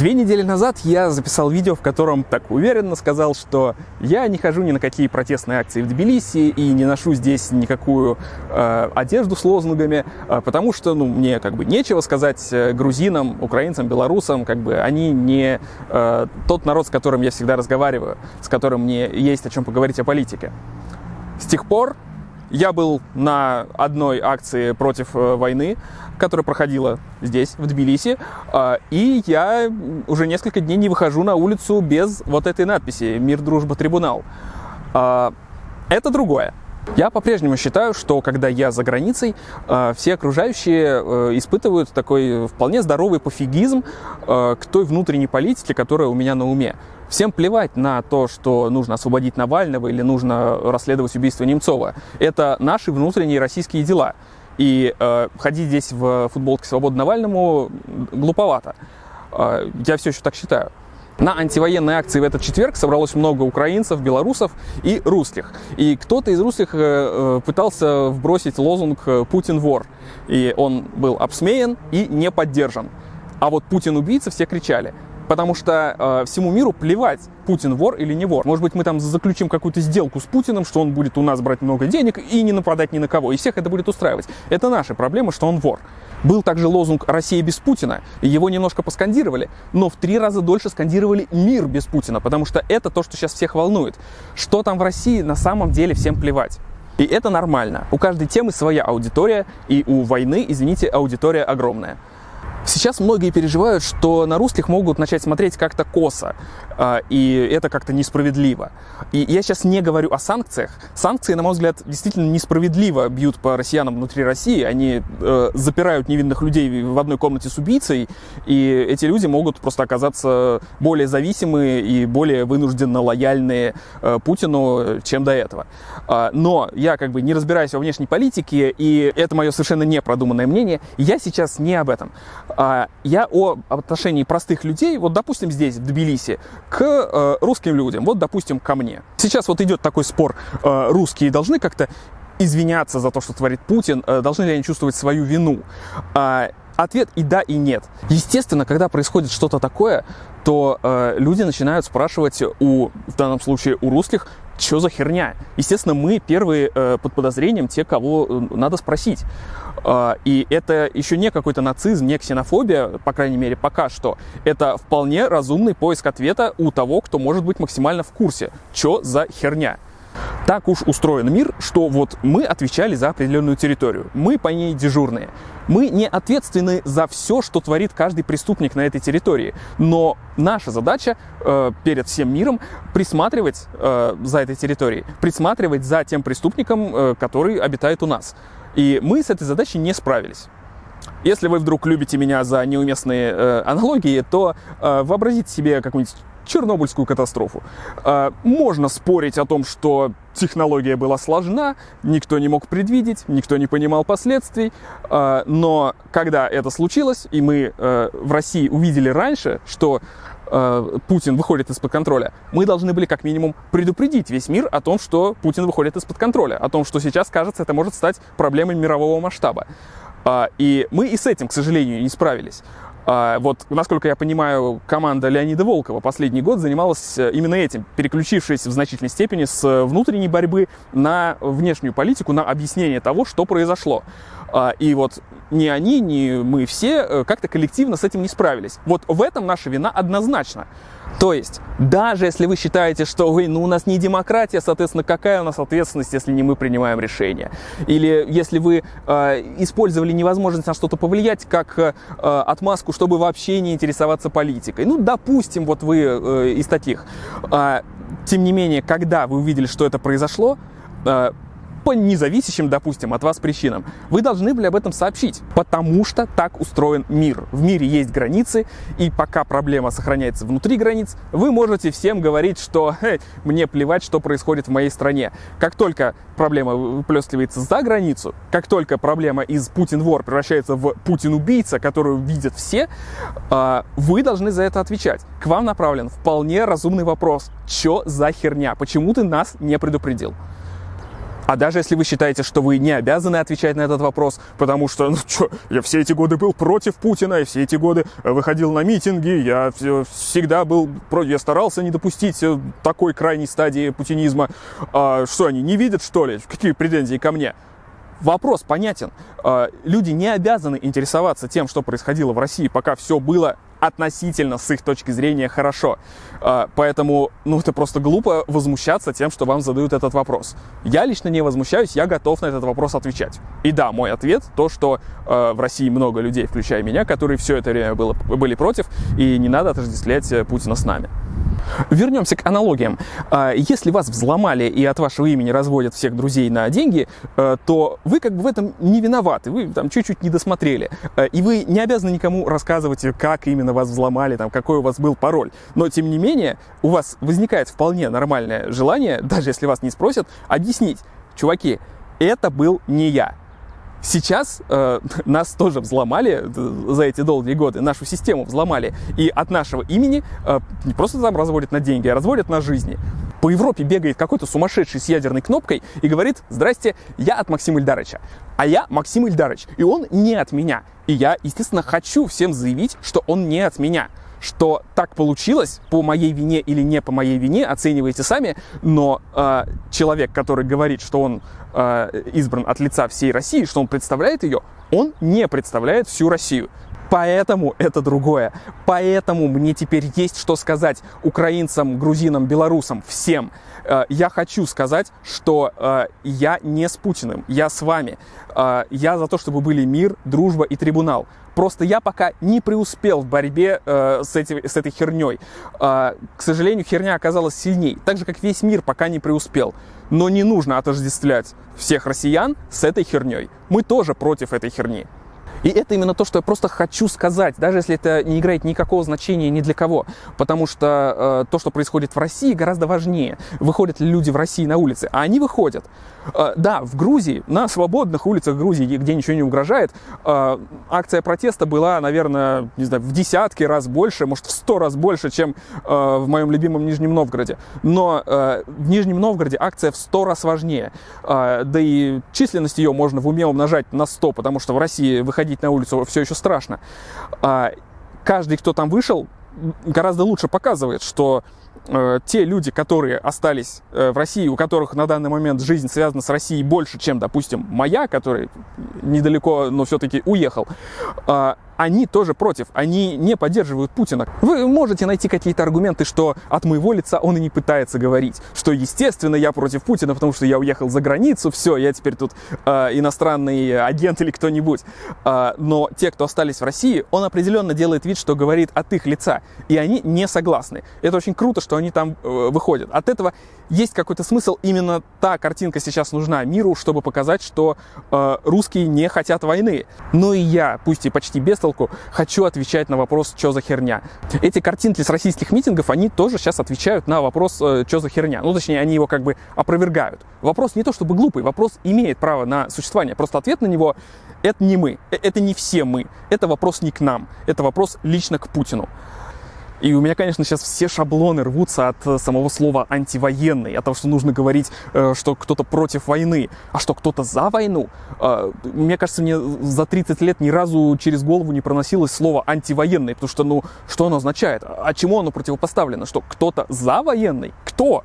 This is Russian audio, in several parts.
Две недели назад я записал видео, в котором так уверенно сказал, что я не хожу ни на какие протестные акции в Тбилиси и не ношу здесь никакую э, одежду с лозунгами, э, потому что ну, мне как бы нечего сказать э, грузинам, украинцам, белорусам, как бы они не э, тот народ, с которым я всегда разговариваю, с которым мне есть о чем поговорить о политике. С тех пор я был на одной акции против э, войны, которая проходила здесь, в Тбилиси, э, и я уже несколько дней не выхожу на улицу без вот этой надписи «Мир, дружба, трибунал». Э, это другое. Я по-прежнему считаю, что когда я за границей, все окружающие испытывают такой вполне здоровый пофигизм к той внутренней политике, которая у меня на уме. Всем плевать на то, что нужно освободить Навального или нужно расследовать убийство Немцова. Это наши внутренние российские дела. И э, ходить здесь в футболке «Свобода Навальному» глуповато. Э, я все еще так считаю. На антивоенной акции в этот четверг собралось много украинцев, белорусов и русских. И кто-то из русских э, э пытался вбросить лозунг «Путин вор». И он был обсмеян и не поддержан. А вот «Путин убийца» все кричали. Потому что э, всему миру плевать, Путин вор или не вор. Может быть, мы там заключим какую-то сделку с Путиным, что он будет у нас брать много денег и не нападать ни на кого. И всех это будет устраивать. Это наша проблема, что он вор. Был также лозунг «Россия без Путина». Его немножко поскандировали, но в три раза дольше скандировали «Мир без Путина», потому что это то, что сейчас всех волнует. Что там в России, на самом деле всем плевать. И это нормально. У каждой темы своя аудитория, и у войны, извините, аудитория огромная. Сейчас многие переживают, что на русских могут начать смотреть как-то косо, а, и это как-то несправедливо. И я сейчас не говорю о санкциях. Санкции, на мой взгляд, действительно несправедливо бьют по россиянам внутри России. Они э, запирают невинных людей в одной комнате с убийцей, и эти люди могут просто оказаться более зависимые и более вынужденно лояльные э, Путину, чем до этого. Э, но я как бы не разбираюсь во внешней политике, и это мое совершенно непродуманное мнение. Я сейчас не об этом. А, я о отношении простых людей, вот, допустим, здесь, в Тбилиси, к э, русским людям, вот, допустим, ко мне. Сейчас вот идет такой спор, э, русские должны как-то извиняться за то, что творит Путин, э, должны ли они чувствовать свою вину? А, ответ и да, и нет. Естественно, когда происходит что-то такое, то э, люди начинают спрашивать у, в данном случае, у русских, что за херня? Естественно, мы первые э, под подозрением, те, кого э, надо спросить. Э, и это еще не какой-то нацизм, не ксенофобия, по крайней мере, пока что. Это вполне разумный поиск ответа у того, кто может быть максимально в курсе, что за херня. Так уж устроен мир, что вот мы отвечали за определенную территорию, мы по ней дежурные. Мы не ответственны за все, что творит каждый преступник на этой территории, но наша задача э, перед всем миром присматривать э, за этой территорией, присматривать за тем преступником, э, который обитает у нас. И мы с этой задачей не справились. Если вы вдруг любите меня за неуместные э, аналогии, то э, вообразите себе какую-нибудь Чернобыльскую катастрофу. А, можно спорить о том, что технология была сложна, никто не мог предвидеть, никто не понимал последствий, а, но когда это случилось, и мы э, в России увидели раньше, что э, Путин выходит из-под контроля, мы должны были как минимум предупредить весь мир о том, что Путин выходит из-под контроля, о том, что сейчас, кажется, это может стать проблемой мирового масштаба. А, и мы и с этим, к сожалению, не справились. А, вот, насколько я понимаю, команда Леонида Волкова последний год занималась э, именно этим, переключившись в значительной степени с внутренней борьбы на внешнюю политику, на объяснение того, что произошло. А, и вот ни они, ни мы все э, как-то коллективно с этим не справились. Вот в этом наша вина однозначно. То есть, даже если вы считаете, что вы, ну, у нас не демократия, соответственно, какая у нас ответственность, если не мы принимаем решения? Или если вы э, использовали невозможность на что-то повлиять как э, отмазку, чтобы вообще не интересоваться политикой. Ну, допустим, вот вы э, из таких. Э, тем не менее, когда вы увидели, что это произошло, э, по независящим, допустим, от вас причинам, вы должны были об этом сообщить, потому что так устроен мир. В мире есть границы, и пока проблема сохраняется внутри границ, вы можете всем говорить, что «Эй, мне плевать, что происходит в моей стране. Как только проблема выплескивается за границу, как только проблема из Путин-вор превращается в Путин-убийца, которую видят все, а, вы должны за это отвечать. К вам направлен вполне разумный вопрос. Чё за херня? Почему ты нас не предупредил? А даже если вы считаете, что вы не обязаны отвечать на этот вопрос, потому что, ну что, я все эти годы был против Путина, и все эти годы выходил на митинги, я всегда был против, я старался не допустить э, такой крайней стадии путинизма. А что, они не видят, что ли? Какие претензии ко мне? Вопрос понятен. А, люди не обязаны интересоваться тем, что происходило в России, пока все было относительно с их точки зрения хорошо. А, поэтому, ну, это просто глупо возмущаться тем, что вам задают этот вопрос. Я лично не возмущаюсь, я готов на этот вопрос отвечать. И да, мой ответ то, что э, в России много людей, включая меня, которые все это время было, были против, и не надо отождествлять э, Путина с нами. Вернемся к аналогиям. А, если вас взломали и от вашего имени разводят всех друзей на деньги, э, то вы как бы в этом не виноваты, вы там чуть-чуть не досмотрели. Э, и вы не обязаны никому рассказывать, как именно вас взломали, там, какой у вас был пароль. Но, тем не менее, у вас возникает вполне нормальное желание, даже если вас не спросят, объяснить, чуваки, это был не я. Сейчас э, нас тоже взломали э, за эти долгие годы, нашу систему взломали. И от нашего имени э, не просто там разводят на деньги, а разводят на жизни. По Европе бегает какой-то сумасшедший с ядерной кнопкой и говорит, здрасте, я от Максима Ильдарыча. А я Максим Ильдарыч, и он не от меня. И я, естественно, хочу всем заявить, что он не от меня что так получилось, по моей вине или не по моей вине, оценивайте сами, но э, человек, который говорит, что он э, избран от лица всей России, что он представляет ее, он не представляет всю Россию. Поэтому это другое. Поэтому мне теперь есть что сказать украинцам, грузинам, белорусам, всем. Э, я хочу сказать, что э, я не с Путиным, я с вами. Э, я за то, чтобы были мир, дружба и трибунал. Просто я пока не преуспел в борьбе э, с, эти, с этой херней. Э, к сожалению, херня оказалась сильней. Так же, как весь мир пока не преуспел. Но не нужно отождествлять всех россиян с этой херней. Мы тоже против этой херни. И это именно то, что я просто хочу сказать, даже если это не играет никакого значения ни для кого. Потому что э, то, что происходит в России, гораздо важнее. Выходят ли люди в России на улицы? А они выходят. Э, да, в Грузии, на свободных улицах Грузии, где ничего не угрожает, э, акция протеста была, наверное, не знаю, в десятки раз больше, может, в сто раз больше, чем э, в моем любимом Нижнем Новгороде. Но э, в Нижнем Новгороде акция в сто раз важнее. Э, да и численность ее можно в уме умножать на 100, потому что в России выходить выходить на улицу все еще страшно. А, каждый, кто там вышел, гораздо лучше показывает, что те люди, которые остались э, в России, у которых на данный момент жизнь связана с Россией больше, чем, допустим, моя, который недалеко, но все-таки уехал, э, они тоже против, они не поддерживают Путина. Вы можете найти какие-то аргументы, что от моего лица он и не пытается говорить, что, естественно, я против Путина, потому что я уехал за границу, все, я теперь тут э, иностранный агент или кто-нибудь. Э, но те, кто остались в России, он определенно делает вид, что говорит от их лица, и они не согласны. Это очень круто, что они там э, выходят. От этого есть какой-то смысл, именно та картинка сейчас нужна миру, чтобы показать, что э, русские не хотят войны. Но и я, пусть и почти без толку, хочу отвечать на вопрос, что за херня. Эти картинки с российских митингов, они тоже сейчас отвечают на вопрос, э, что за херня. Ну, точнее, они его как бы опровергают. Вопрос не то чтобы глупый, вопрос имеет право на существование. Просто ответ на него — это не мы, э, это не все мы, это вопрос не к нам, это вопрос лично к Путину. И у меня, конечно, сейчас все шаблоны рвутся от э, самого слова антивоенный, от того, что нужно говорить, э, что кто-то против войны, а что кто-то за войну. А, мне кажется, мне за 30 лет ни разу через голову не проносилось слово антивоенный, потому что, ну, что оно означает? А чему оно противопоставлено? Что кто-то за военный? Кто?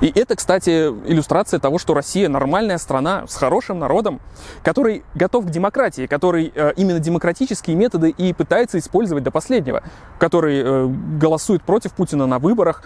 И это, кстати, иллюстрация того, что Россия нормальная страна с хорошим народом, который готов к демократии, который э, именно демократические методы и пытается использовать до последнего, который э, голосует против Путина на выборах,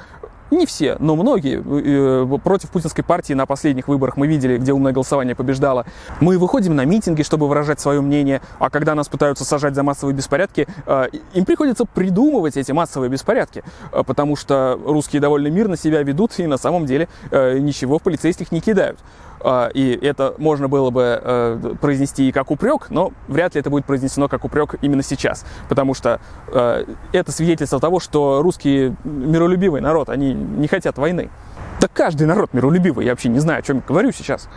не все, но многие э, против путинской партии на последних выборах мы видели, где умное голосование побеждало. Мы выходим на митинги, чтобы выражать свое мнение, а когда нас пытаются сажать за массовые беспорядки, э, им приходится придумывать эти массовые беспорядки, э, потому что русские довольно мирно себя ведут и на самом деле ничего в полицейских не кидают. А, и это можно было бы э, произнести и как упрек, но вряд ли это будет произнесено как упрек именно сейчас, потому что э, это свидетельство того, что русские миролюбивый народ, они не хотят войны. Да каждый народ миролюбивый, я вообще не знаю, о чем говорю сейчас.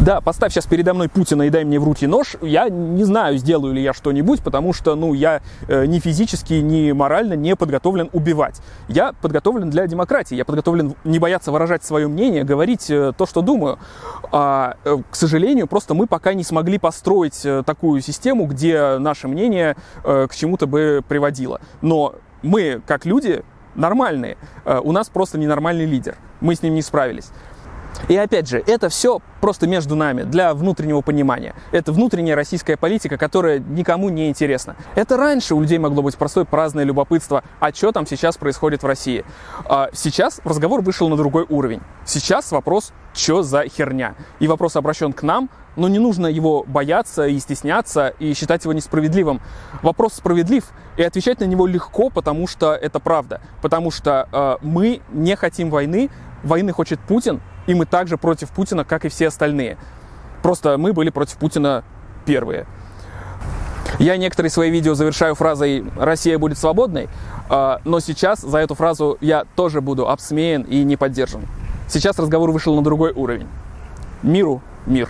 Да, поставь сейчас передо мной Путина и дай мне в руки нож. Я не знаю, сделаю ли я что-нибудь, потому что, ну, я э, ни физически, ни морально не подготовлен убивать. Я подготовлен для демократии. Я подготовлен не бояться выражать свое мнение, говорить э, то, что думаю. А, э, к сожалению, просто мы пока не смогли построить э, такую систему, где наше мнение э, к чему-то бы приводило. Но мы, как люди, нормальные. Э, у нас просто ненормальный лидер. Мы с ним не справились. И опять же, это все просто между нами, для внутреннего понимания. Это внутренняя российская политика, которая никому не интересна. Это раньше у людей могло быть простое праздное любопытство, а что там сейчас происходит в России. А сейчас разговор вышел на другой уровень. Сейчас вопрос, что за херня. И вопрос обращен к нам, но не нужно его бояться и стесняться и считать его несправедливым. Вопрос справедлив, и отвечать на него легко, потому что это правда. Потому что э, мы не хотим войны, войны хочет Путин, и мы также против Путина, как и все остальные. Просто мы были против Путина первые. Я некоторые свои видео завершаю фразой «Россия будет свободной», а, но сейчас за эту фразу я тоже буду обсмеян и не поддержан. Сейчас разговор вышел на другой уровень. Миру мир.